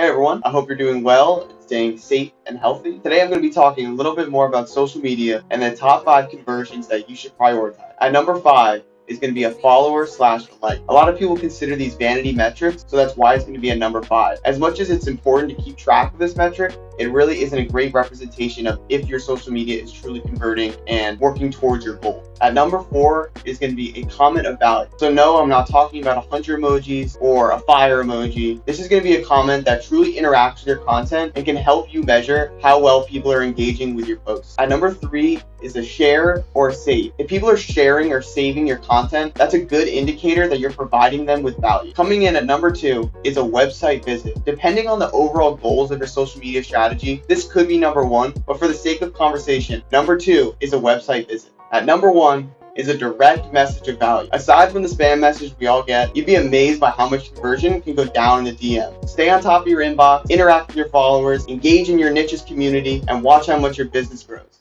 Hey everyone, I hope you're doing well staying safe and healthy. Today I'm going to be talking a little bit more about social media and the top 5 conversions that you should prioritize. At number 5 is going to be a follower slash like. A lot of people consider these vanity metrics, so that's why it's going to be a number 5. As much as it's important to keep track of this metric, it really isn't a great representation of if your social media is truly converting and working towards your goal. At number four is going to be a comment about it. So no, I'm not talking about a 100 emojis or a fire emoji. This is going to be a comment that truly interacts with your content and can help you measure how well people are engaging with your posts. At number three is a share or save. If people are sharing or saving your content, that's a good indicator that you're providing them with value. Coming in at number two is a website visit. Depending on the overall goals of your social media strategy, strategy, this could be number one, but for the sake of conversation, number two is a website visit. At number one, is a direct message of value. Aside from the spam message we all get, you'd be amazed by how much conversion can go down in the DM. Stay on top of your inbox, interact with your followers, engage in your niches community, and watch how much your business grows.